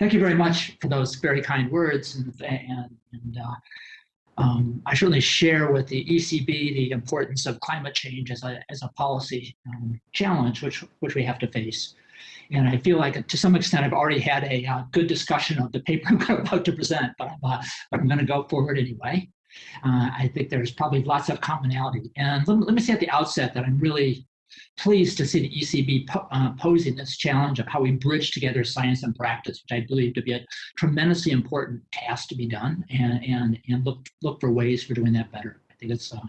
thank you very much for those very kind words. And, and, and uh, um, I certainly share with the ECB the importance of climate change as a, as a policy um, challenge, which, which we have to face. And I feel like to some extent I've already had a uh, good discussion of the paper I'm about to present, but I'm, uh, I'm going to go forward anyway. Uh, I think there's probably lots of commonality. And let, let me say at the outset that I'm really pleased to see the ECB po uh, posing this challenge of how we bridge together science and practice, which I believe to be a tremendously important task to be done, and and and look look for ways for doing that better. I think it's uh,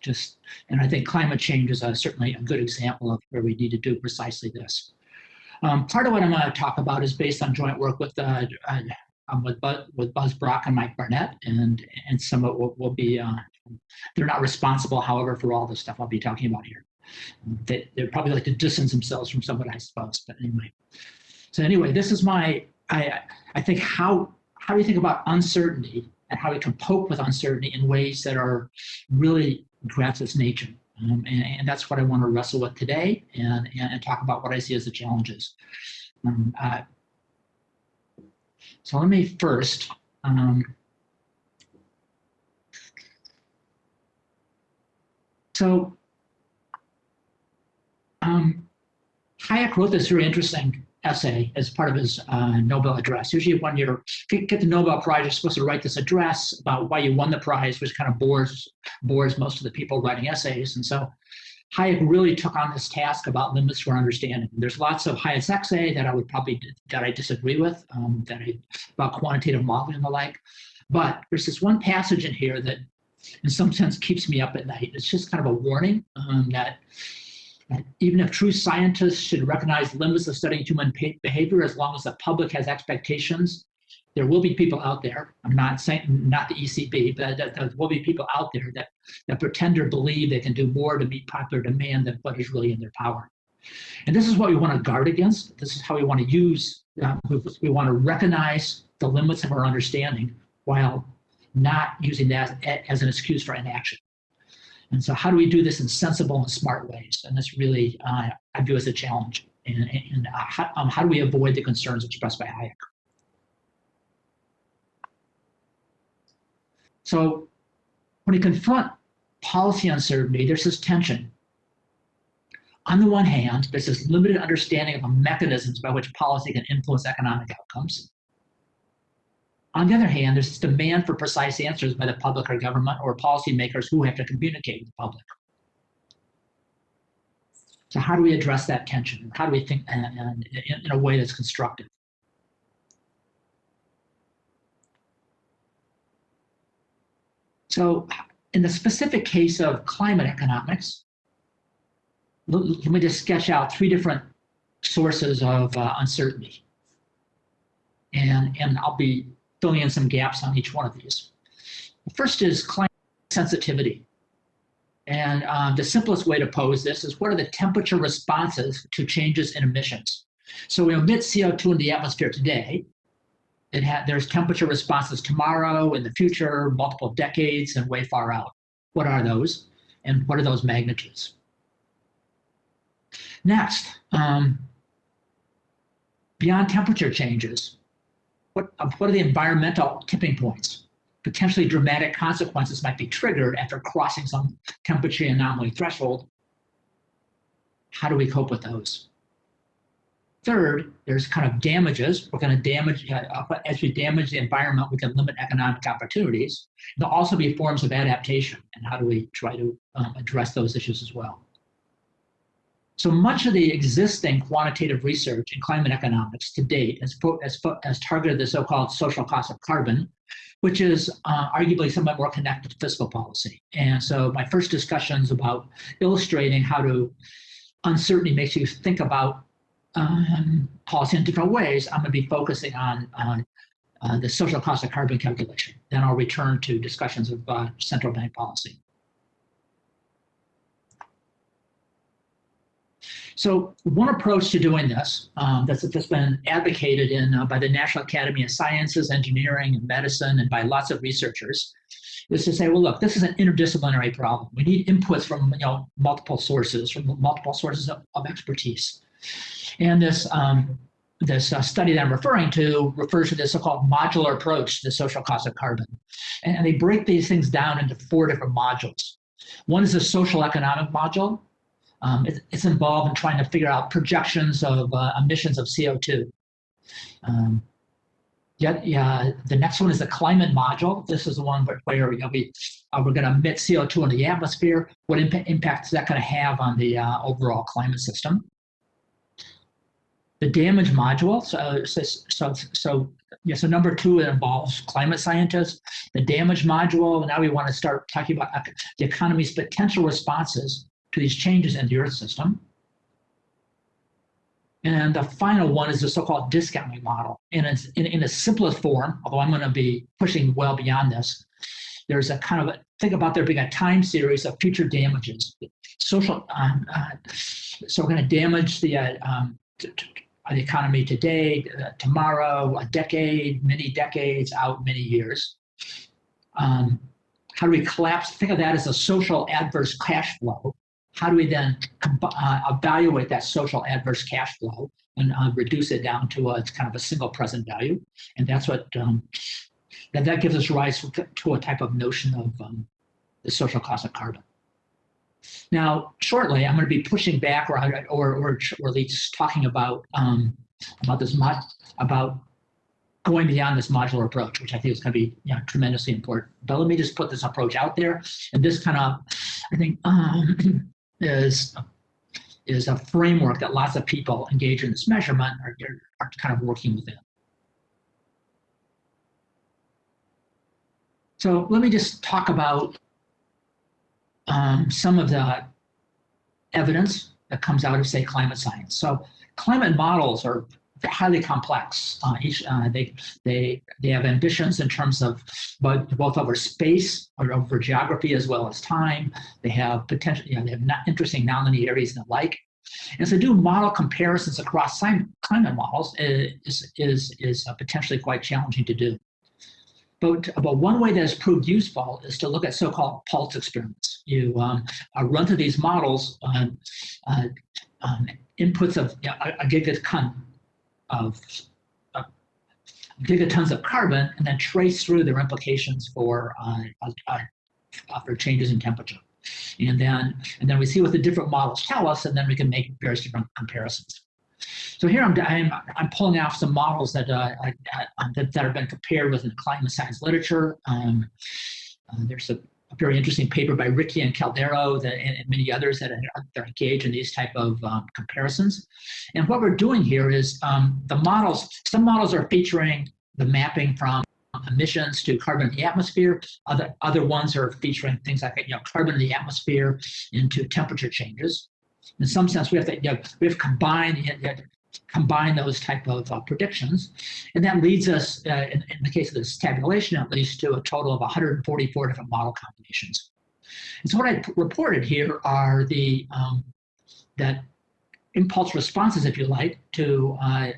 just, and I think climate change is uh, certainly a good example of where we need to do precisely this. Um, part of what I'm going to talk about is based on joint work with uh, uh um, with, Buzz, with Buzz Brock and Mike Barnett, and and some of it will, will be, uh, they're not responsible, however, for all the stuff I'll be talking about here. They, they probably like to distance themselves from somebody, I suppose. But anyway, so anyway, this is my, I, I think how, how do we think about uncertainty and how we can cope with uncertainty in ways that are really grasp its nature. Um, and, and, that's what I want to wrestle with today and, and, and, talk about what I see as the challenges. Um, uh, so let me first um, so um, Hayek wrote this very interesting essay as part of his uh, Nobel address. Usually when you get the Nobel Prize, you're supposed to write this address about why you won the prize, which kind of bores, bores most of the people writing essays. And so Hayek really took on this task about limits for understanding. There's lots of Hayek's essay that I would probably, that I disagree with, um, that I, about quantitative modeling and the like. But there's this one passage in here that in some sense keeps me up at night. It's just kind of a warning um, that even if true scientists should recognize limits of studying human behavior as long as the public has expectations, there will be people out there, I'm not saying not the ECB, but there will be people out there that, that pretend or believe they can do more to meet popular demand than what is really in their power. And this is what we want to guard against. This is how we want to use, uh, we want to recognize the limits of our understanding while not using that as an excuse for inaction. And so how do we do this in sensible and smart ways? And this really, uh, I view as a challenge. And, and uh, how, um, how do we avoid the concerns expressed by Hayek? So when we confront policy uncertainty, there's this tension. On the one hand, there's this limited understanding of the mechanisms by which policy can influence economic outcomes. On the other hand, there's this demand for precise answers by the public or government or policymakers who have to communicate with the public. So how do we address that tension? How do we think in, in a way that's constructive? So in the specific case of climate economics, let me just sketch out three different sources of uh, uncertainty. And, and I'll be filling in some gaps on each one of these. The first is climate sensitivity. And um, the simplest way to pose this is what are the temperature responses to changes in emissions? So we emit CO2 in the atmosphere today. It had, there's temperature responses tomorrow, in the future, multiple decades, and way far out. What are those? And what are those magnitudes? Next, um, beyond temperature changes, what, what are the environmental tipping points? Potentially dramatic consequences might be triggered after crossing some temperature anomaly threshold. How do we cope with those? Third, there's kind of damages. We're going to damage, uh, as we damage the environment, we can limit economic opportunities. There'll also be forms of adaptation, and how do we try to um, address those issues as well? So much of the existing quantitative research in climate economics to date has, has, has targeted the so-called social cost of carbon, which is uh, arguably somewhat more connected to fiscal policy. And so my first discussions about illustrating how to uncertainty makes you think about um, policy in different ways, I'm going to be focusing on, on uh, the social cost of carbon calculation. Then I'll return to discussions of uh, central bank policy. So one approach to doing this um, that's, that's been advocated in uh, by the National Academy of Sciences, Engineering, and Medicine, and by lots of researchers, is to say, well, look, this is an interdisciplinary problem. We need inputs from you know multiple sources, from multiple sources of, of expertise. And this um, this uh, study that I'm referring to refers to this so-called modular approach to the social cost of carbon. And, and they break these things down into four different modules. One is the social economic module. Um, it, it's involved in trying to figure out projections of uh, emissions of CO2. Um, yeah, yeah, the next one is the climate module. This is the one where, where you know, we, uh, we're going to emit CO2 in the atmosphere. What imp impact is that going to have on the uh, overall climate system? the damage module. So, so, so, so, yeah, so number two, it involves climate scientists. The damage module, now we want to start talking about the economy's potential responses to these changes in the Earth system. And the final one is the so-called discounting model. And it's in, in its simplest form, although I'm going to be pushing well beyond this, there's a kind of a, think about there being a time series of future damages. Social, um, uh, so we're going to damage the uh, um, the economy today, uh, tomorrow, a decade, many decades out, many years. Um, how do we collapse? Think of that as a social adverse cash flow. How do we then uh, evaluate that social adverse cash flow and uh, reduce it down to a, kind of a single present value? And that's what um, that, that gives us rise to a type of notion of um, the social cost of carbon. Now, shortly, I'm going to be pushing back or, or, or, or at least talking about, um, about this about going beyond this modular approach, which I think is going to be you know, tremendously important. But let me just put this approach out there. And this kind of, I think, um, is, is a framework that lots of people engage in this measurement are, are kind of working within. So let me just talk about um, some of the evidence that comes out of, say, climate science. So climate models are highly complex. Uh, each, uh, they, they, they have ambitions in terms of both, both over space or over geography as well as time. They have potential, you know, they have not interesting nonlinearities and the like. And so do model comparisons across climate models is, is, is uh, potentially quite challenging to do. But, but one way that has proved useful is to look at so-called pulse experiments. You um, uh, run through these models um, uh, um, inputs of you know, a gigaton of uh, gigatons of carbon and then trace through their implications for uh, uh, uh, for changes in temperature. And then, and then we see what the different models tell us, and then we can make various different comparisons. So here I'm, I'm, I'm pulling off some models that, uh, I, I, that, that, have been compared with the climate science literature. Um, uh, there's a, a, very interesting paper by Ricke and Caldeira that, and, and many others that are, are, engaged in these type of um, comparisons. And what we're doing here is um, the models, some models are featuring the mapping from emissions to carbon in the atmosphere. Other, other ones are featuring things like you know, carbon in the atmosphere into temperature changes. In some sense, we have to you know, we have combined combine those type of uh, predictions. And that leads us, uh, in, in, the case of this tabulation at least, to a total of 144 different model combinations. And so what I reported here are the um, that impulse responses, if you like, to uh,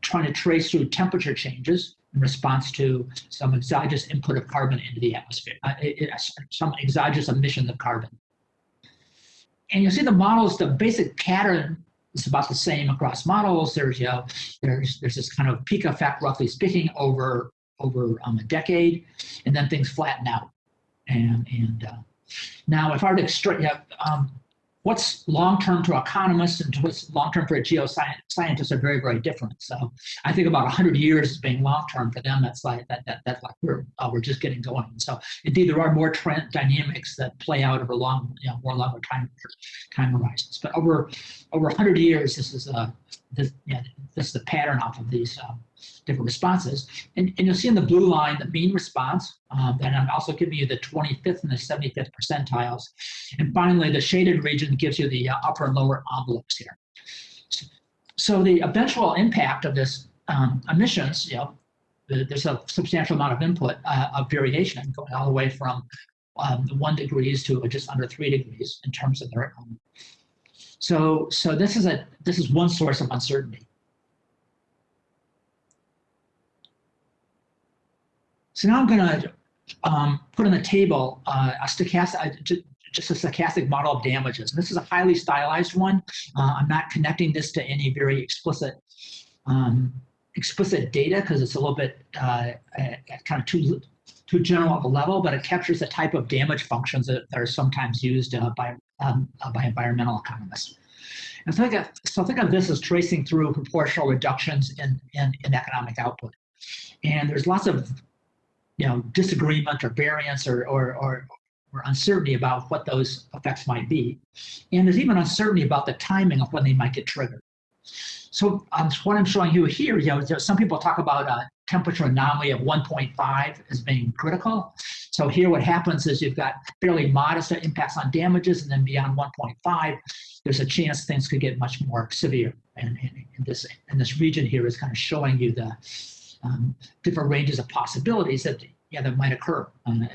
trying to trace through temperature changes in response to some exogenous input of carbon into the atmosphere, uh, it, some exogenous emissions of carbon. And you'll see the models, the basic pattern it's about the same across models. There's you know, there's there's this kind of peak effect, roughly speaking, over over um, a decade, and then things flatten out. And and uh, now, if I were to extract, yeah, um, what's long-term to economists and what's long-term for a geoscientist are very, very different. So I think about 100 years being long-term for them. That's like that, that that's like we're uh, we're just getting going. So indeed, there are more trend dynamics that play out over long, you know, more longer time time horizons. But over over 100 years, this is a this, yeah, this is the pattern off of these um, different responses. And, and you'll see in the blue line the mean response, um, and I'm also giving you the 25th and the 75th percentiles. And finally, the shaded region gives you the uh, upper and lower envelopes here. So the eventual impact of this um, emissions, you know, there's a substantial amount of input uh, of variation going all the way from um, one degrees to just under three degrees in terms of their um, so, so this is a this is one source of uncertainty. So now I'm going to um, put on the table uh, a stochastic, uh, just a stochastic model of damages. And this is a highly stylized one. Uh, I'm not connecting this to any very explicit um, explicit data because it's a little bit uh, kind of too too general of a level, but it captures the type of damage functions that, that are sometimes used uh, by um, uh, by environmental economists. And so think, of, so think of this as tracing through proportional reductions in, in, in economic output. And there's lots of you know, disagreement or variance or, or, or, or uncertainty about what those effects might be. And there's even uncertainty about the timing of when they might get triggered. So um, what I'm showing you here, you know, some people talk about a temperature anomaly of 1.5 as being critical. So here what happens is you've got fairly modest impacts on damages and then beyond 1.5, there's a chance things could get much more severe. And, and, and this, and this region here is kind of showing you the um, different ranges of possibilities that, yeah, that might occur. Um,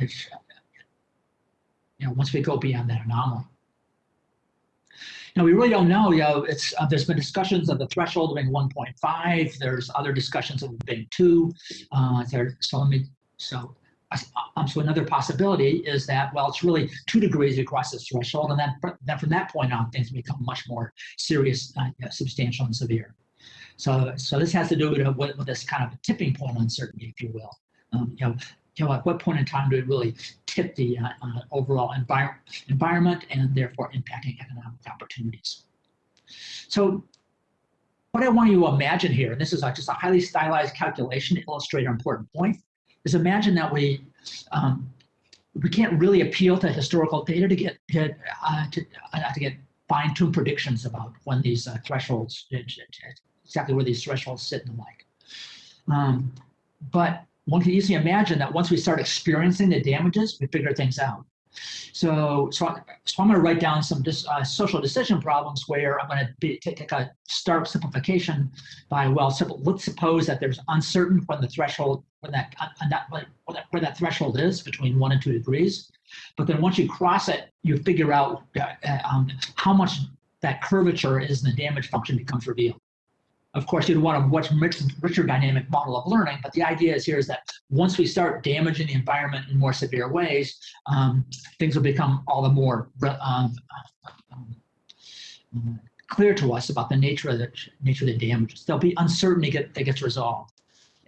you know, once we go beyond that anomaly. Now we really don't know. You know, it's uh, there's been discussions of the threshold being 1.5. There's other discussions of being two. Uh, there, so let me so um, so another possibility is that well, it's really two degrees across this threshold, and then then from that point on, things become much more serious, uh, substantial, and severe. So so this has to do with, with, with this kind of tipping point uncertainty, if you will. Um, you know, you know, at what point in time do it really tip the uh, uh, overall envir environment and therefore impacting economic opportunities? So what I want you to imagine here, and this is just a highly stylized calculation to illustrate an important point, is imagine that we um, we can't really appeal to historical data to get, uh, to, uh, to get fine-tuned predictions about when these uh, thresholds, exactly where these thresholds sit and the like. Um, but one can easily imagine that once we start experiencing the damages, we figure things out. So, so, so I'm going to write down some dis, uh, social decision problems where I'm going to take a stark simplification by, well, simple, let's suppose that there's uncertain when the threshold, when that, uh, that, when that, where that threshold is between one and two degrees. But then once you cross it, you figure out uh, uh um, how much that curvature is and the damage function becomes revealed. Of course, you'd want a much richer richer dynamic model of learning, but the idea is here is that once we start damaging the environment in more severe ways, um, things will become all the more um, um, clear to us about the nature of the nature of the damages. There'll be uncertainty get, that gets resolved.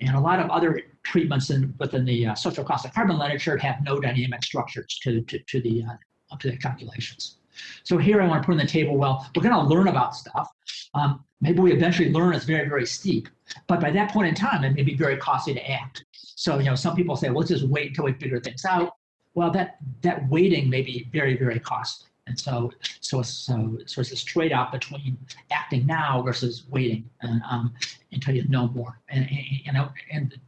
And a lot of other treatments in, within the uh, social cost of carbon literature have no dynamic structures to, to, to the uh, to the calculations. So here I want to put on the table, well, we're going to learn about stuff. Um, maybe we eventually learn it's very, very steep. But by that point in time, it may be very costly to act. So, you know, some people say, well, let's just wait until we figure things out. Well, that, that waiting may be very, very costly. And so, so, so, so it's this trade-off between acting now versus waiting and, um, until you know more. And, and, and, and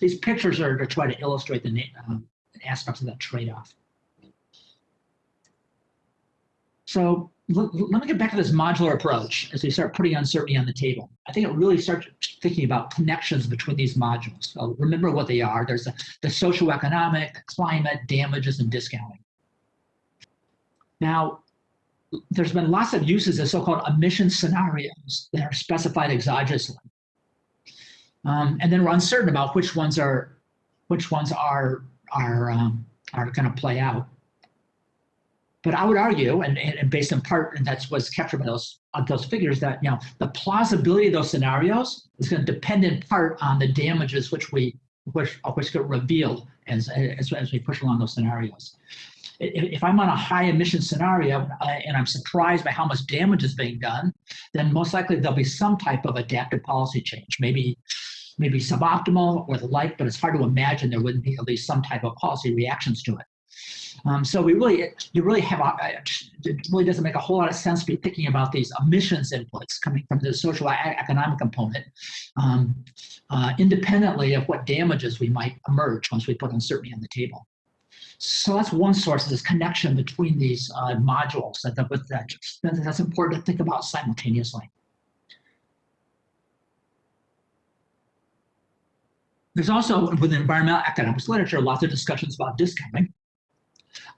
these pictures are to try to illustrate the um, aspects of that trade-off. So let me get back to this modular approach as we start putting uncertainty on the table. I think it really starts thinking about connections between these modules. So remember what they are. There's the, the socioeconomic, climate, damages, and discounting. Now, there's been lots of uses of so-called emission scenarios that are specified exogenously. Um, and then we're uncertain about which ones are which ones are are um, are going to play out. But I would argue, and, and based in part, and that's what's captured by those those figures, that you know the plausibility of those scenarios is going to depend in part on the damages which we which which get revealed as, as as we push along those scenarios. If, if I'm on a high emission scenario uh, and I'm surprised by how much damage is being done, then most likely there'll be some type of adaptive policy change, maybe maybe suboptimal or the like, but it's hard to imagine there wouldn't be at least some type of policy reactions to it. Um, so we really, you really have, a, it really doesn't make a whole lot of sense to be thinking about these emissions inputs coming from the social economic component, um, uh, independently of what damages we might emerge once we put uncertainty on the table. So that's one source of this connection between these uh, modules that, that, that, that's important to think about simultaneously. There's also, within environmental economics literature, lots of discussions about discounting.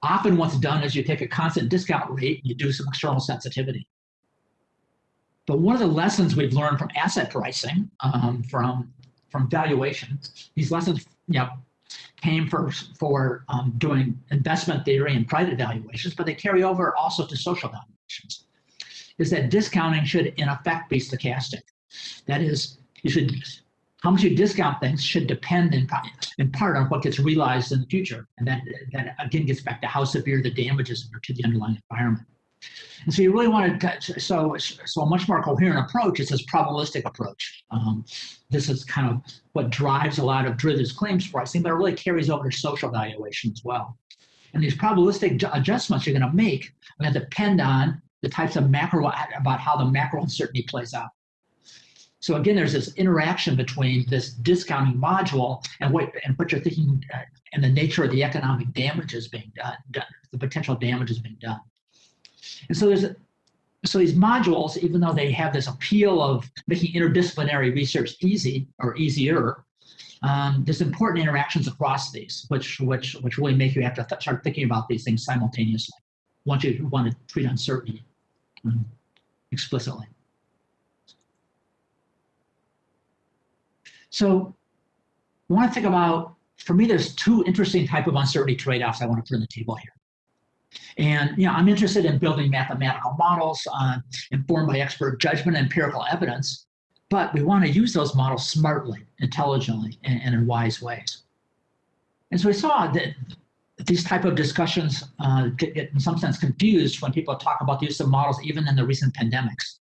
Often what's done is you take a constant discount rate and you do some external sensitivity. But one of the lessons we've learned from asset pricing, um, from, from valuation, these lessons you know, came for, for um, doing investment theory and private valuations, but they carry over also to social valuations, is that discounting should in effect be stochastic. That is, you should, how much you discount things should depend in, in part on what gets realized in the future. And that, that again gets back to how severe the damages are to the underlying environment. And so you really want to, so, so a much more coherent approach is this probabilistic approach. Um, this is kind of what drives a lot of Drithers claims pricing, but it really carries over to social valuation as well. And these probabilistic adjustments you're going to make are going to depend on the types of macro, about how the macro uncertainty plays out. So again, there's this interaction between this discounting module and what and what you're thinking uh, and the nature of the economic damages being done, done the potential damages being done. And so there's so these modules, even though they have this appeal of making interdisciplinary research easy or easier, um, there's important interactions across these, which which which really make you have to th start thinking about these things simultaneously. Once you want to treat uncertainty um, explicitly. So, I want to think about. For me, there's two interesting type of uncertainty trade-offs I want to put on the table here. And you know, I'm interested in building mathematical models uh, informed by expert judgment and empirical evidence, but we want to use those models smartly, intelligently, and, and in wise ways. And so we saw that these type of discussions uh, get, get, in some sense confused when people talk about the use of models, even in the recent pandemics.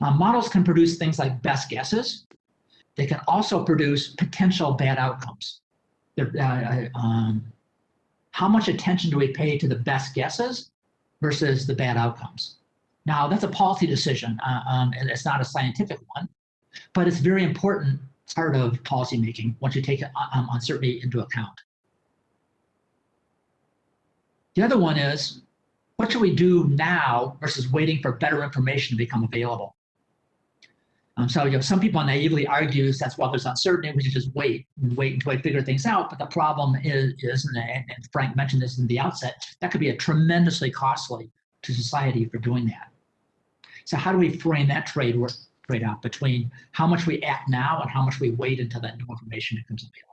Uh, models can produce things like best guesses. They can also produce potential bad outcomes. Uh, uh, um, how much attention do we pay to the best guesses versus the bad outcomes? Now, that's a policy decision, uh, um, and it's not a scientific one, but it's very important part of policymaking once you take um, uncertainty into account. The other one is, what should we do now versus waiting for better information to become available? Um, so, you know, some people naively argue that's why there's uncertainty, we should just wait and wait until we figure things out. But the problem is, is and, and Frank mentioned this in the outset, that could be a tremendously costly to society for doing that. So how do we frame that trade trade-off between how much we act now and how much we wait until that new information becomes available?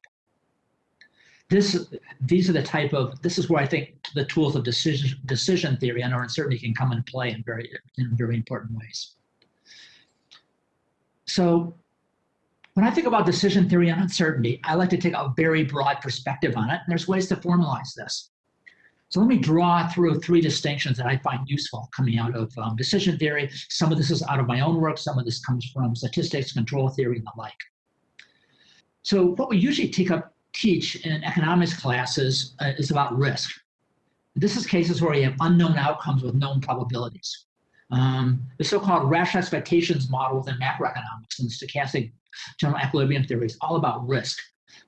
This, these are the type of, this is where I think the tools of decision, decision theory and our uncertainty can come into play in very, in very important ways. So when I think about decision theory and uncertainty, I like to take a very broad perspective on it, and there's ways to formalize this. So let me draw through three distinctions that I find useful coming out of um, decision theory. Some of this is out of my own work, some of this comes from statistics, control theory, and the like. So what we usually take up, teach in economics classes uh, is about risk. This is cases where you have unknown outcomes with known probabilities. Um, the so-called rational expectations models in macroeconomics and stochastic general equilibrium theory is all about risk.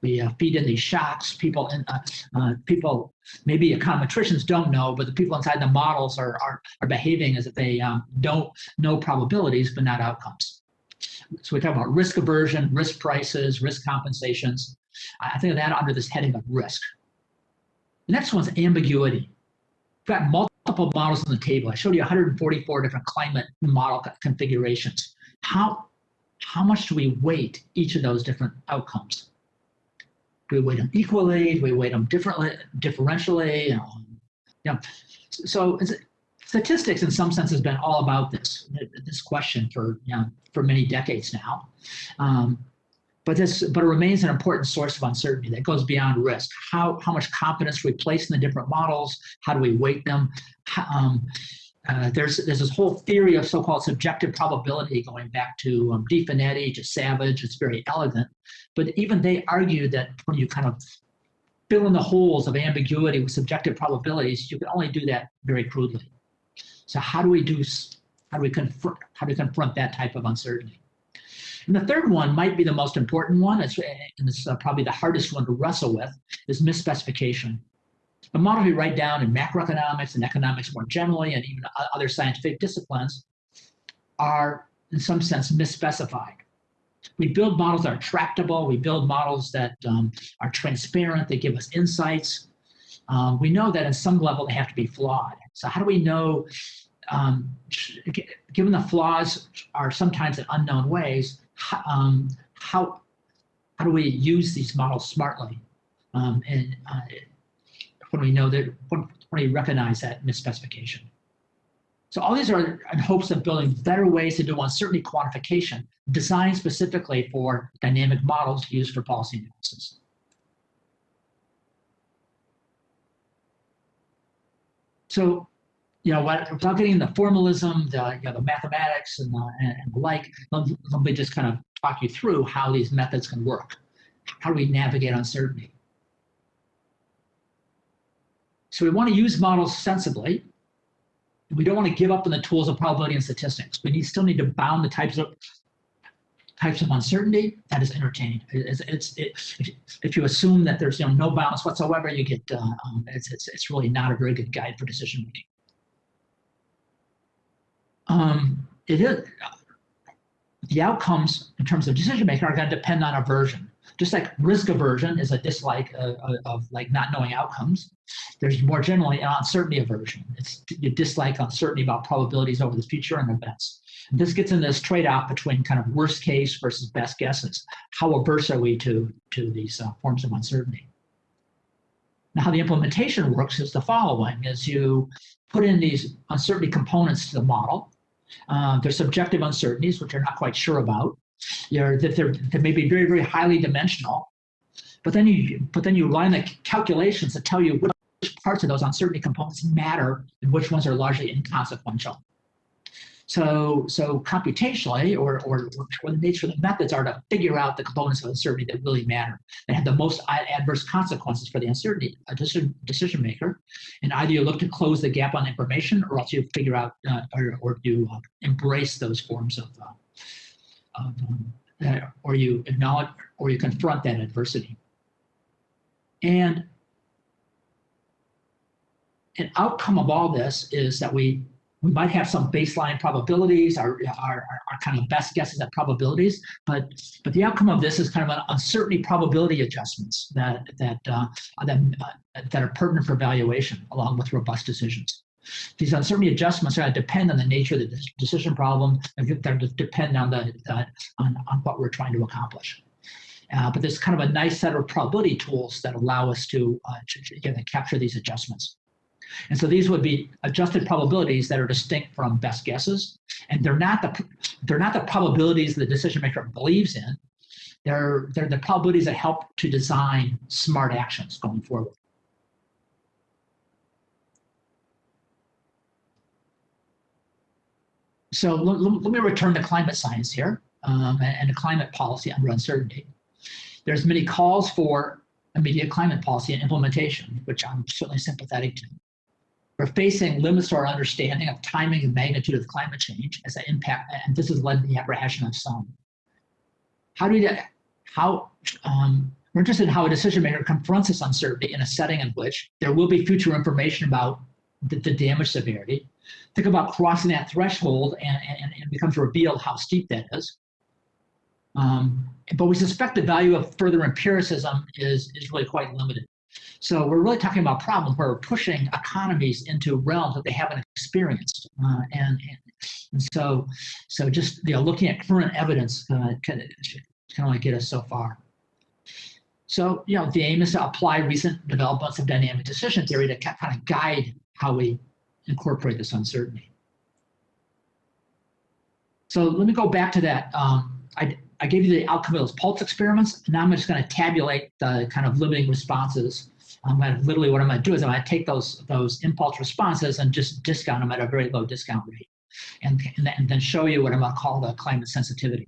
We uh, feed in these shocks. People, in, uh, uh, people, maybe econometricians don't know, but the people inside the models are are, are behaving as if they um, don't know probabilities but not outcomes. So we talk about risk aversion, risk prices, risk compensations. I think of that under this heading of risk. The next one's ambiguity. We've got multiple multiple models on the table. I showed you 144 different climate model configurations. How, how much do we weight each of those different outcomes? Do we weight them equally? Do we weight them differently, differentially? Um, yeah. So statistics, in some sense, has been all about this this question for you know, for many decades now. Um, but this but it remains an important source of uncertainty that goes beyond risk. How how much confidence we place in the different models? How do we weight them? um, uh, there's there's this whole theory of so-called subjective probability going back to um, DeFinetti to Savage. It's very elegant, but even they argue that when you kind of fill in the holes of ambiguity with subjective probabilities, you can only do that very crudely. So how do we do how do we confront how do we confront that type of uncertainty? And the third one might be the most important one, it's, and it's uh, probably the hardest one to wrestle with, is misspecification. The model we write down in macroeconomics and economics more generally, and even other scientific disciplines, are in some sense misspecified. We build models that are tractable. We build models that um, are transparent. They give us insights. Um, we know that in some level they have to be flawed. So how do we know, um, given the flaws are sometimes in unknown ways, um, how, how do we use these models smartly? Um, and uh, when we know that, when, when we recognize that misspecification. So all these are in hopes of building better ways to do uncertainty quantification, designed specifically for dynamic models used for policy analysis. So, you know, without getting the formalism, the, you know, the mathematics and the, and the like, let, me just kind of talk you through how these methods can work. How do we navigate uncertainty? So we want to use models sensibly. We don't want to give up on the tools of probability and statistics. We need, still need to bound the types of types of uncertainty that is entertained. It's, it's, it, if you assume that there's you know, no bounds whatsoever, you get uh, um, it's, it's, it's really not a very good guide for decision making. Um, it is the outcomes in terms of decision making are going to depend on aversion. Just like risk aversion is a dislike of, of, like not knowing outcomes, there's more generally an uncertainty aversion. It's you dislike uncertainty about probabilities over the future and events. This gets in this trade-off between kind of worst case versus best guesses. How averse are we to, to these uh, forms of uncertainty? Now, how the implementation works is the following, is you put in these uncertainty components to the model. Uh, there's subjective uncertainties, which you're not quite sure about you know, that they're, they may be very, very highly dimensional. But then you, but then you run the calculations that tell you which parts of those uncertainty components matter and which ones are largely inconsequential. So, so computationally, or, or, or the nature of the methods are to figure out the components of uncertainty that really matter, that have the most adverse consequences for the uncertainty decision, decision maker. And either you look to close the gap on information, or else you figure out, uh, or, or you uh, embrace those forms of uh, um, or you acknowledge or you confront that adversity. And an outcome of all this is that we we might have some baseline probabilities, our, our, our kind of best guesses at probabilities, but but the outcome of this is kind of an uncertainty probability adjustments that that uh, that, uh, that are pertinent for evaluation along with robust decisions. These uncertainty adjustments are going to depend on the nature of the decision problem, and they're going to depend on the on, on what we're trying to accomplish. Uh, but there's kind of a nice set of probability tools that allow us to, uh, to again, capture these adjustments. And so these would be adjusted probabilities that are distinct from best guesses, and they're not the they're not the probabilities the decision maker believes in. They're they're the probabilities that help to design smart actions going forward. So let, me return to climate science here um, and, and climate policy under uncertainty. There's many calls for immediate climate policy and implementation, which I'm certainly sympathetic to. We're facing limits to our understanding of timing and magnitude of climate change as an impact, and this has led to the apprehension of some. How do we, how, um, we're interested in how a decision maker confronts this uncertainty in a setting in which there will be future information about the, the damage severity, think about crossing that threshold and, and, and it becomes revealed how steep that is. Um, but we suspect the value of further empiricism is, is really quite limited. So we're really talking about problems where we're pushing economies into realms that they haven't experienced. Uh, and, and, so so just you know, looking at current evidence uh, can, can only get us so far. So, you know, the aim is to apply recent developments of dynamic decision theory to kind of guide how we incorporate this uncertainty. So let me go back to that. Um, I, I gave you the outcome of those pulse experiments. Now I'm just going to tabulate the kind of limiting responses. I'm going to literally what I'm going to do is I'm going to take those those impulse responses and just discount them at a very low discount rate, and and then show you what I'm going to call the climate sensitivity.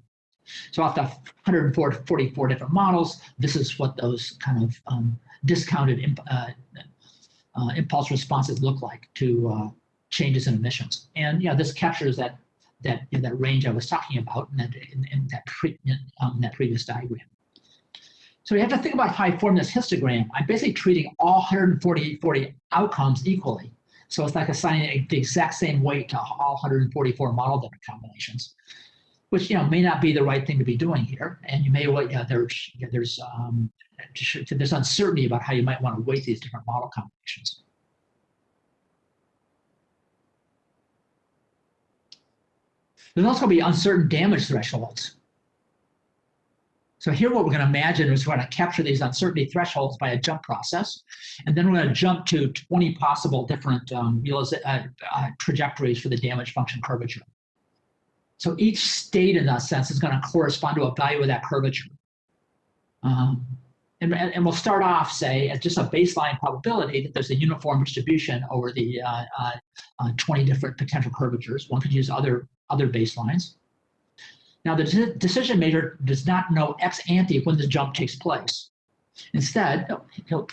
So off the 144 different models, this is what those kind of um, discounted uh, uh, impulse responses look like to uh, changes in emissions. And yeah, this captures that that know, that range I was talking about in that in, in that, um, that previous diagram. So you have to think about how I form this histogram. I'm basically treating all 140 40 outcomes equally. So it's like assigning the exact same weight to all 144 model different combinations, which you know may not be the right thing to be doing here. And you may you know, there's there's um, there's uncertainty about how you might want to weight these different model combinations. There's also going to be uncertain damage thresholds. So here what we're going to imagine is we're going to capture these uncertainty thresholds by a jump process. And then we're going to jump to 20 possible different um, uh, uh, trajectories for the damage function curvature. So each state in that sense is going to correspond to a value of that curvature. Um, and, and, we'll start off, say, at just a baseline probability that there's a uniform distribution over the uh, uh, uh 20 different potential curvatures. One could use other, other baselines. Now, the decision maker does not know ex ante when the jump takes place. Instead, he'll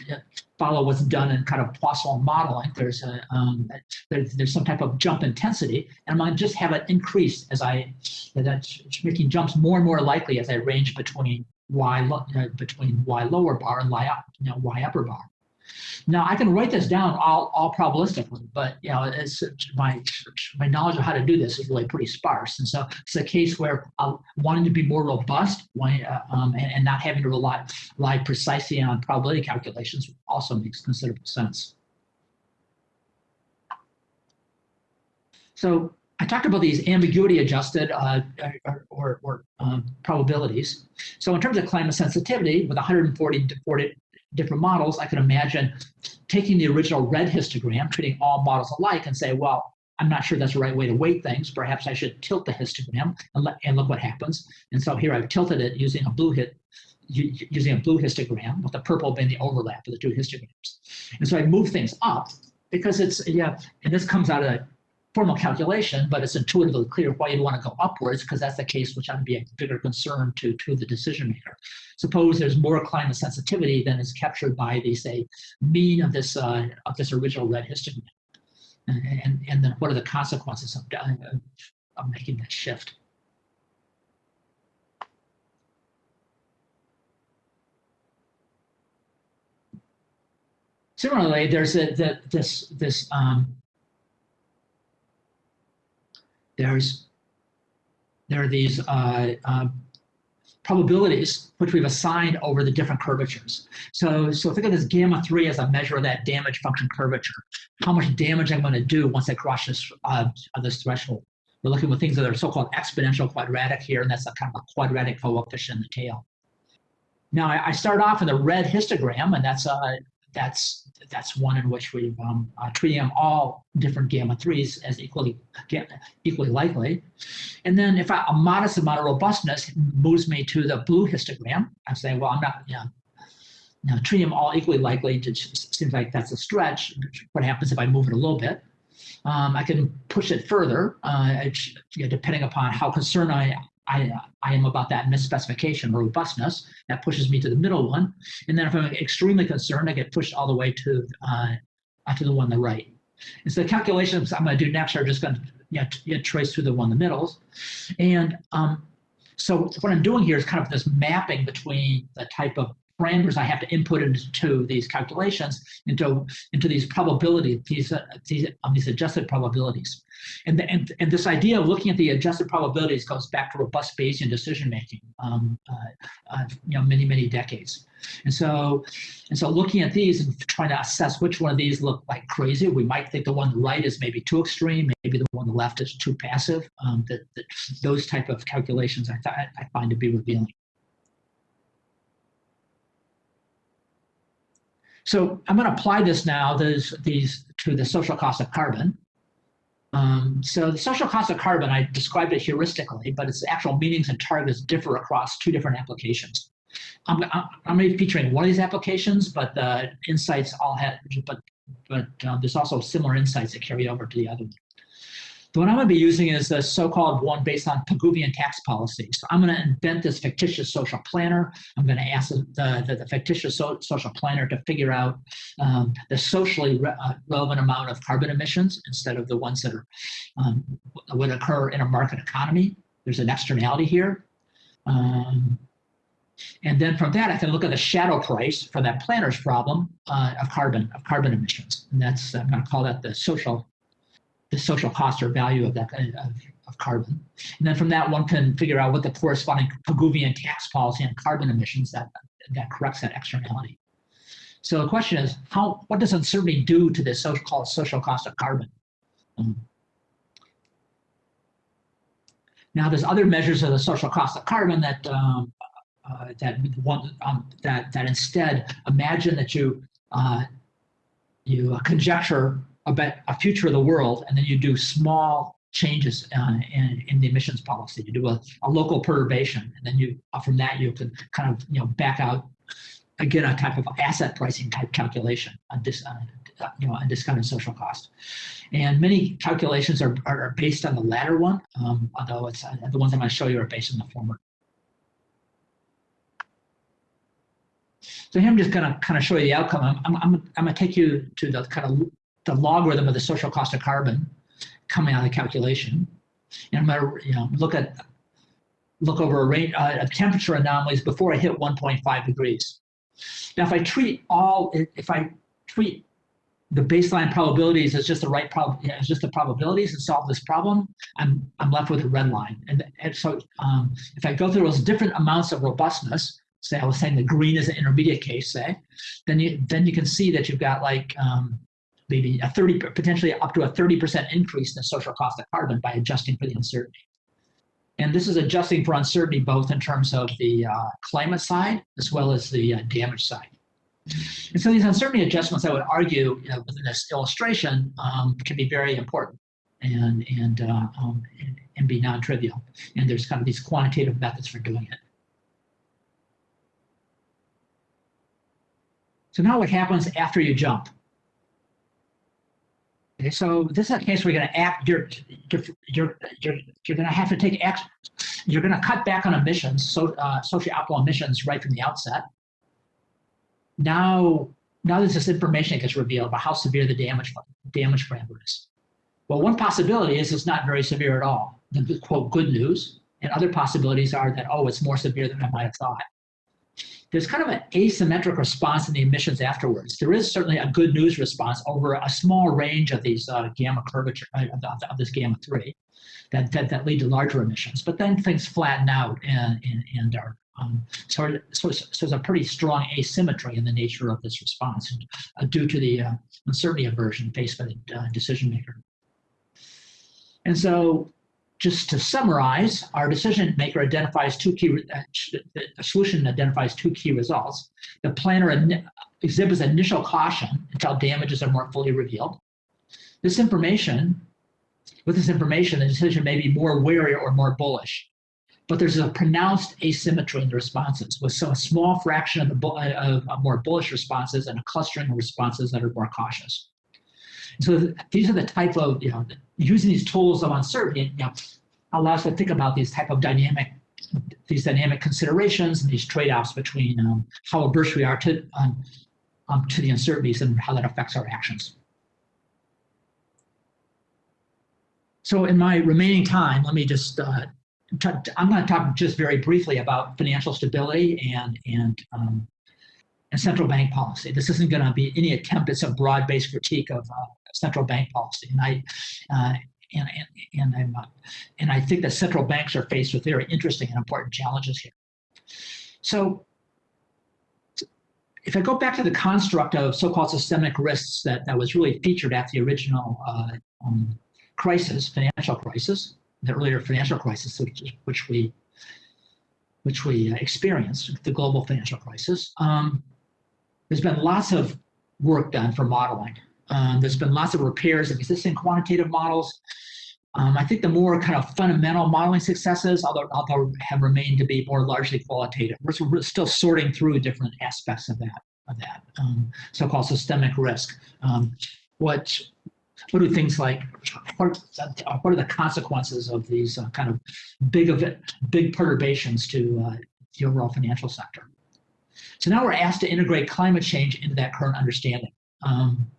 follow what's done in kind of Poisson modeling. There's a um, there's, there's some type of jump intensity, and I'm to just have it increase as I that's making jumps more and more likely as I range between y uh, between y lower bar and y, you know, y upper bar. Now I can write this down all, all probabilistically, but you know, it's, my my knowledge of how to do this is really pretty sparse. And so it's a case where uh, wanting to be more robust uh, um, and, and, not having to rely, rely precisely on probability calculations also makes considerable sense. So I talked about these ambiguity adjusted uh, or, or, um, probabilities. So in terms of climate sensitivity, with 140 different models, I can imagine taking the original red histogram, treating all models alike and say, well, I'm not sure that's the right way to weight things. Perhaps I should tilt the histogram and, and look what happens. And so here I've tilted it using a blue hit, using a blue histogram with the purple being the overlap of the two histograms. And so I move things up because it's, yeah, and this comes out of formal calculation, but it's intuitively clear why you'd want to go upwards because that's the case which to be a bigger concern to, to the decision maker. Suppose there's more climate sensitivity than is captured by the, say, mean of this, uh, of this original red histogram. And, and, and then what are the consequences of, of, of making that shift? Similarly, there's a, the, this, this um, there's there are these uh, uh, probabilities which we've assigned over the different curvatures. So, so think of this gamma 3 as a measure of that damage function curvature. How much damage I'm going to do once I cross this, uh, this threshold. We're looking at things that are so-called exponential quadratic here, and that's a kind of a quadratic coefficient in the tail. Now, I, I start off in the red histogram, and that's uh, that's that's one in which we um, uh, treating them all different gamma threes as equally equally likely. And then if I, a modest amount of robustness moves me to the blue histogram, I'm saying, well, I'm not, you know, treating them all equally likely. It seems like that's a stretch. What happens if I move it a little bit? Um, I can push it further, uh, you know, depending upon how concerned I I, I am about that misspecification robustness. That pushes me to the middle one. And then if I'm extremely concerned, I get pushed all the way to, uh, to the one on the right. And so the calculations I'm going to do next are just going to you know, trace through the one in the middles. And um, so what I'm doing here is kind of this mapping between the type of parameters I have to input into these calculations, into, into these probabilities, these, uh, these, um, these adjusted probabilities. And, the, and, and this idea of looking at the adjusted probabilities goes back to robust Bayesian decision making, um, uh, uh, you know, many, many decades. And so, and so looking at these and trying to assess which one of these look like crazy, we might think the one on the right is maybe too extreme, maybe the one on the left is too passive. Um, that, that those type of calculations I, I find to be revealing. So I'm going to apply this now these, these to the social cost of carbon. Um, so the social cost of carbon, I described it heuristically, but its actual meanings and targets differ across two different applications. I'm, I'm, I'm going to be featuring one of these applications, but the insights all have, but, but uh, there's also similar insights that carry over to the other one. The one I'm going to be using is the so-called one based on Pigouvian tax policy. So I'm going to invent this fictitious social planner. I'm going to ask the, the, the fictitious so, social planner to figure out um, the socially re uh, relevant amount of carbon emissions instead of the ones that are um, would occur in a market economy. There's an externality here. Um, and then from that, I can look at the shadow price for that planner's problem uh, of carbon of carbon emissions. And that's I'm going to call that the social the social cost or value of that of, of carbon. And then from that, one can figure out what the corresponding Pigouvian tax policy on carbon emissions that, that corrects that externality. So the question is, how what does uncertainty do to this so-called social cost of carbon? Um, now, there's other measures of the social cost of carbon that um, uh, that one um, that that instead imagine that you uh, you conjecture about a future of the world, and then you do small changes uh, in, in the emissions policy. You do a, a local perturbation, and then you uh, from that you can kind of you know back out again a type of asset pricing type calculation on this uh, you know, a discounted social cost. And many calculations are, are based on the latter one, um, although it's uh, the ones I'm going to show you are based on the former. So here I'm just going to kind of show you the outcome. I'm, I'm, I'm, I'm going to take you to the kind of the logarithm of the social cost of carbon coming out of the calculation. And I'm going to you know, look at look over a range uh, of temperature anomalies before I hit 1.5 degrees. Now, if I treat all, if I treat the baseline probabilities is just the right prob it's just the probabilities and solve this problem, I'm I'm left with a red line. And, and so um, if I go through those different amounts of robustness, say I was saying the green is an intermediate case, say, then you then you can see that you've got like um, maybe a 30 potentially up to a 30% increase in the social cost of carbon by adjusting for the uncertainty. And this is adjusting for uncertainty both in terms of the uh, climate side as well as the uh, damage side. And so these uncertainty adjustments, I would argue, you know, within this illustration, um, can be very important and and, uh, um, and, and be non-trivial. And there's kind of these quantitative methods for doing it. So now what happens after you jump? Okay, so this is a case where you're going to act. You're you're you're you're, going to have to take action. You're going to cut back on emissions, so uh, socio-optimal emissions, right from the outset now now there's this information that gets revealed about how severe the damage damage parameter is. Well, one possibility is it's not very severe at all. The quote good news, and other possibilities are that oh, it's more severe than I might have thought. There's kind of an asymmetric response in the emissions afterwards. There is certainly a good news response over a small range of these uh, gamma curvature uh, of, of, this gamma three that, that that lead to larger emissions. But then things flatten out and and, and are um, so, so, so, there's a pretty strong asymmetry in the nature of this response uh, due to the uh, uncertainty aversion faced by the uh, decision maker. And so just to summarize, our decision maker identifies two key, uh, the solution identifies two key results. The planner exhibits initial caution until damages are more fully revealed. This information, with this information, the decision may be more wary or more bullish but there's a pronounced asymmetry in the responses with some small fraction of the of, of more bullish responses and a clustering of responses that are more cautious. So these are the type of, you know, using these tools of uncertainty, you know, allows us to think about these type of dynamic, these dynamic considerations and these trade-offs between um, how averse we are to, um, um, to the uncertainties and how that affects our actions. So in my remaining time, let me just uh, I'm going to talk just very briefly about financial stability and and um, and central bank policy. This isn't going to be any attempt at some broad-based critique of uh, central bank policy, and I uh, and and and, I'm, uh, and I think that central banks are faced with very interesting and important challenges here. So. If I go back to the construct of so-called systemic risks that, that was really featured at the original uh, um, crisis, financial crisis, the earlier financial crisis, which, which we which we experienced, the global financial crisis. Um, there's been lots of work done for modeling. Um, there's been lots of repairs of existing quantitative models. Um, I think the more kind of fundamental modeling successes, although, although have remained to be more largely qualitative. We're, still sorting through different aspects of that, of that um, so-called systemic risk. Um, what what do things like what are, what are the consequences of these uh, kind of big it, big perturbations to uh, the overall financial sector? So now we're asked to integrate climate change into that current understanding. Um,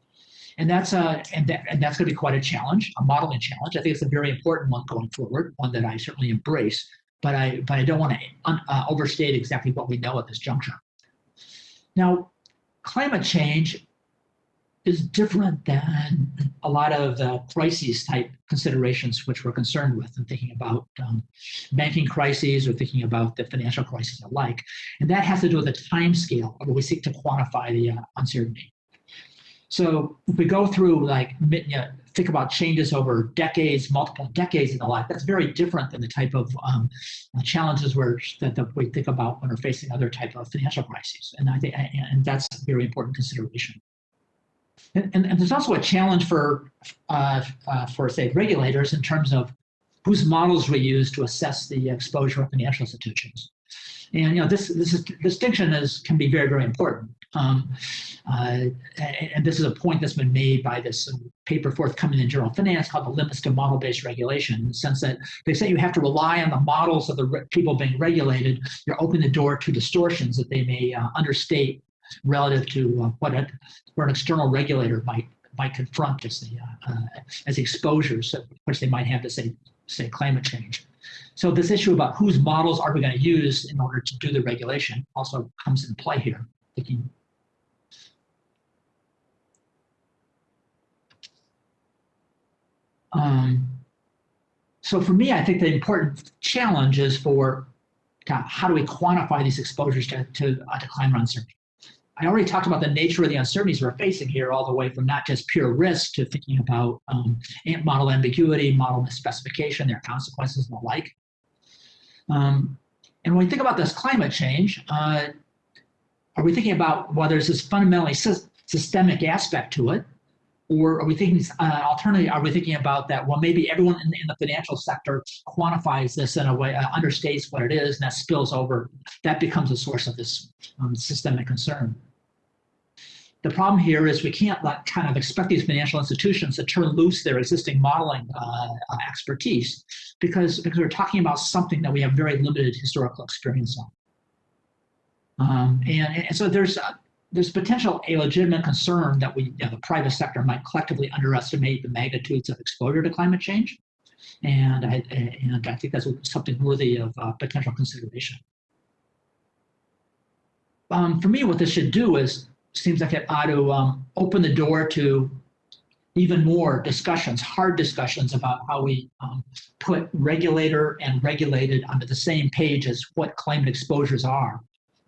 and that's uh, and that and that's going to be quite a challenge, a modeling challenge. I think it's a very important one going forward, one that I certainly embrace. But I but I don't want to uh, overstate exactly what we know at this juncture. Now, climate change is different than a lot of the crises type considerations which we're concerned with and thinking about um, banking crises or thinking about the financial crisis alike. And that has to do with the time scale where we seek to quantify the uh, uncertainty. So if we go through like you know, think about changes over decades, multiple decades in the life, that's very different than the type of um, challenges where, that, we think about when we're facing other type of financial crises. And I think, and that's a very important consideration. And, and, and there's also a challenge for, uh, uh, for say, regulators in terms of whose models we use to assess the exposure of financial institutions. And you know this this is, distinction is can be very very important. Um, uh, and this is a point that's been made by this paper forthcoming in Journal Finance called the limits to model-based regulation, in the sense that they say you have to rely on the models of the people being regulated. You're opening the door to distortions that they may uh, understate relative to uh, what, a, what an external regulator might might confront as the uh, uh, as exposures which they might have to say say climate change. So this issue about whose models are we going to use in order to do the regulation also comes into play here. Thinking um, so for me, I think the important challenge is for how do we quantify these exposures to, to, uh, to climate uncertainty. I already talked about the nature of the uncertainties we're facing here, all the way from not just pure risk to thinking about um, model ambiguity, model misspecification, their consequences and the like. Um, and when we think about this climate change, uh, are we thinking about whether there's this fundamentally sy systemic aspect to it, or are we thinking uh, alternatively, are we thinking about that, well, maybe everyone in, in the financial sector quantifies this in a way, uh, understates what it is, and that spills over, that becomes a source of this um, systemic concern. The problem here is we can't let, kind of expect these financial institutions to turn loose their existing modeling uh, uh, expertise because, because we're talking about something that we have very limited historical experience on. Um, and, and so there's uh, there's potential a legitimate concern that we, you know, the private sector might collectively underestimate the magnitudes of exposure to climate change. And I, and I think that's something worthy of uh, potential consideration. Um, for me, what this should do is seems like it ought to um, open the door to even more discussions, hard discussions about how we um, put regulator and regulated onto the same page as what climate exposures are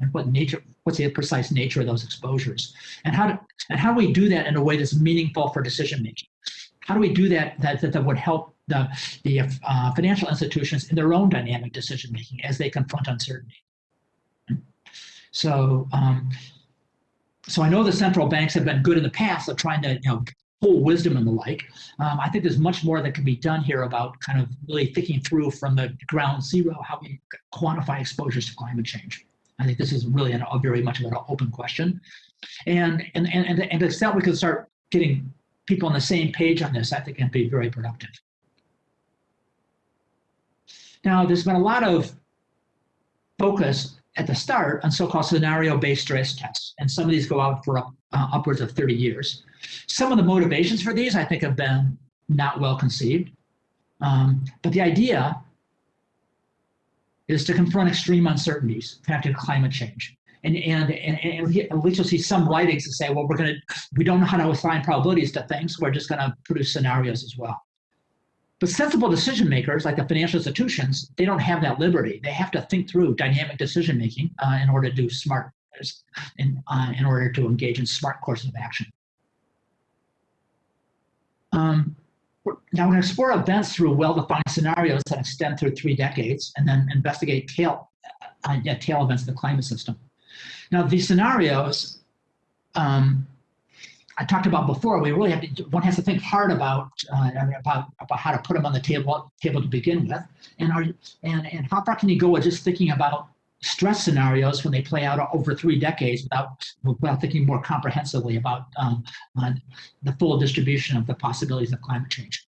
and what nature, what's the precise nature of those exposures, and how to, and how do we do that in a way that's meaningful for decision making? How do we do that that that, that would help the the uh, financial institutions in their own dynamic decision making as they confront uncertainty? So um, so I know the central banks have been good in the past of trying to, you know, pull wisdom and the like. Um, I think there's much more that can be done here about kind of really thinking through from the ground zero how we quantify exposures to climate change. I think this is really an, a very much of an open question. And, and, and, and, to extent we can start getting people on the same page on this, I think can be very productive. Now, there's been a lot of focus at the start on so-called scenario-based stress tests, and some of these go out for uh, upwards of 30 years. Some of the motivations for these, I think, have been not well conceived. Um, but the idea is to confront extreme uncertainties connected to climate change. And, and, and, and at least you'll see some writings that say, well, we're going to, we don't know how to assign probabilities to things. We're just going to produce scenarios as well. But sensible decision makers, like the financial institutions, they don't have that liberty. They have to think through dynamic decision making uh, in order to do smart, in, uh, in order to engage in smart courses of action. Um, now we're going to explore events through well-defined scenarios that extend through three decades, and then investigate tail, uh, yeah, tail events in the climate system. Now these scenarios um, I talked about before, we really have to, one has to think hard about, uh, about, about how to put them on the table, table to begin with. And, are, and, and how far can you go with just thinking about stress scenarios when they play out over three decades without, without thinking more comprehensively about um, the full distribution of the possibilities of climate change.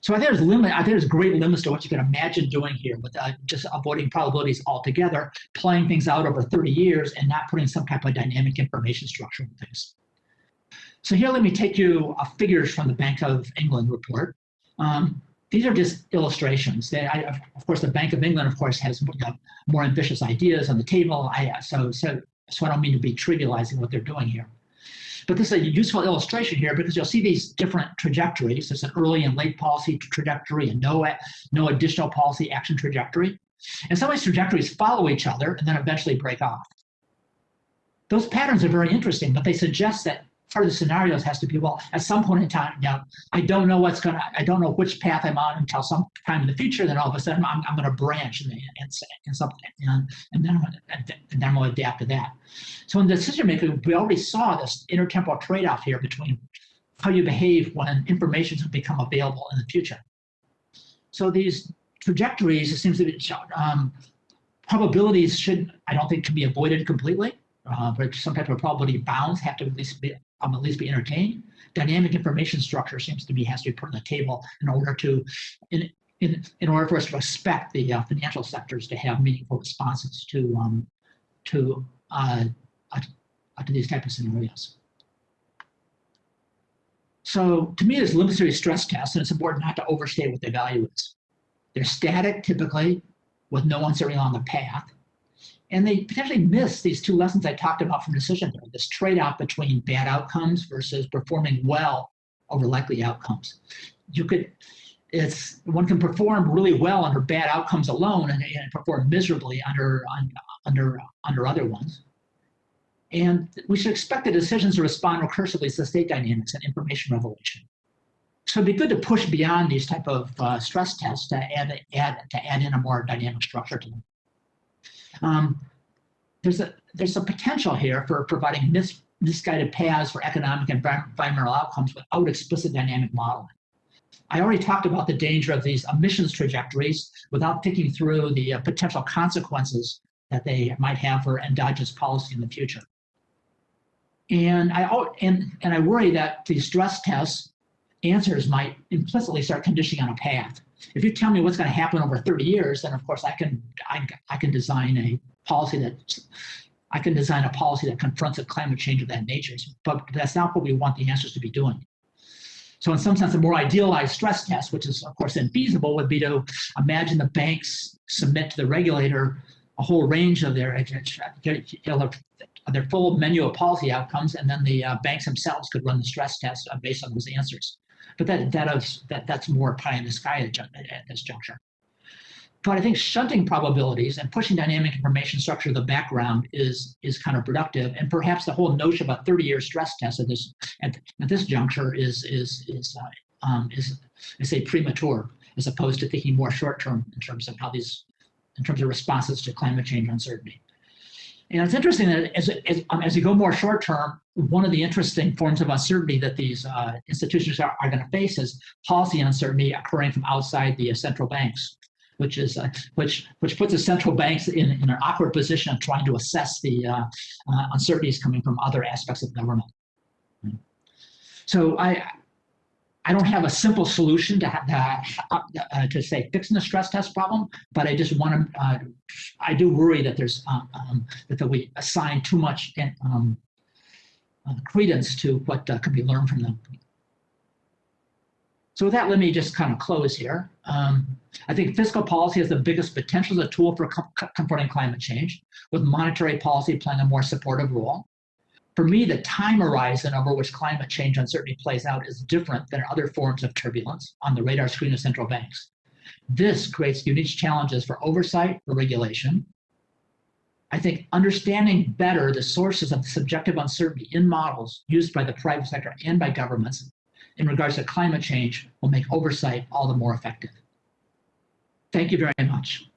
So I think there's limit. I think there's great limits to what you can imagine doing here, with uh, just avoiding probabilities altogether, playing things out over 30 years, and not putting some type of dynamic information structure in things. So here, let me take you uh, figures from the Bank of England report. Um, these are just illustrations. I, of course, the Bank of England, of course, has more ambitious ideas on the table. I, uh, so, so, so I don't mean to be trivializing what they're doing here. But this is a useful illustration here because you'll see these different trajectories. There's an early and late policy trajectory and no, no additional policy action trajectory. And some of these trajectories follow each other and then eventually break off. Those patterns are very interesting, but they suggest that the scenarios has to be, well, at some point in time, yeah, I don't know what's gonna, I don't know which path I'm on until some time in the future. Then all of a sudden, I'm, I'm gonna branch and and, and something, and, and then I'm gonna, and then I'm gonna adapt to that. So in decision making, we already saw this intertemporal trade-off here between how you behave when information has become available in the future. So these trajectories, it seems to be, um, probabilities should, I don't think, can be avoided completely. Uh, but some type of probability bounds have to at least be um, at least be entertained. Dynamic information structure seems to be has to be put on the table in order to in in, in order for us to expect the uh, financial sectors to have meaningful responses to um, to uh, uh, to these type of scenarios. So to me, there's limited stress tests, and it's important not to overstate what the value is. They're static typically with no uncertainty on the path. And they potentially miss these two lessons I talked about from decision theory, this trade-off between bad outcomes versus performing well over likely outcomes. You could, it's one can perform really well under bad outcomes alone and, and perform miserably under, under, under other ones. And we should expect the decisions to respond recursively to state dynamics and information revelation. So it'd be good to push beyond these type of uh, stress tests to add, add, to add in a more dynamic structure to them. Um, there's a there's a potential here for providing mis, misguided paths for economic and environmental outcomes without explicit dynamic modeling. I already talked about the danger of these emissions trajectories without thinking through the uh, potential consequences that they might have for endogenous policy in the future. And I and and I worry that these stress tests answers might implicitly start conditioning on a path. If you tell me what's going to happen over 30 years, then of course I can I, I can design a policy that I can design a policy that confronts a climate change of that nature. But that's not what we want the answers to be doing. So in some sense, a more idealized stress test, which is of course infeasible, would be to imagine the banks submit to the regulator a whole range of their their full menu of policy outcomes, and then the uh, banks themselves could run the stress test uh, based on those answers. But that that is that that's more pie in the sky at, at this juncture. But I think shunting probabilities and pushing dynamic information structure to the background is is counterproductive, and perhaps the whole notion of a 30-year stress test at this at, at this juncture is is is uh, um, is I say premature as opposed to thinking more short term in terms of how these in terms of responses to climate change uncertainty. And it's interesting that as, as, um, as you go more short term, one of the interesting forms of uncertainty that these uh, institutions are, are going to face is policy uncertainty occurring from outside the uh, central banks, which is uh, which which puts the central banks in, in an awkward position of trying to assess the uh, uh, uncertainties coming from other aspects of government. So I I don't have a simple solution to uh, uh, to say fixing the stress test problem, but I just want to. Uh, I do worry that there's um, um, that, that we assign too much um, uh, credence to what uh, could be learned from them. So with that, let me just kind of close here. Um, I think fiscal policy has the biggest potential as a tool for confronting climate change, with monetary policy playing a more supportive role. For me, the time horizon over which climate change uncertainty plays out is different than other forms of turbulence on the radar screen of central banks. This creates unique challenges for oversight for regulation. I think understanding better the sources of subjective uncertainty in models used by the private sector and by governments in regards to climate change will make oversight all the more effective. Thank you very much.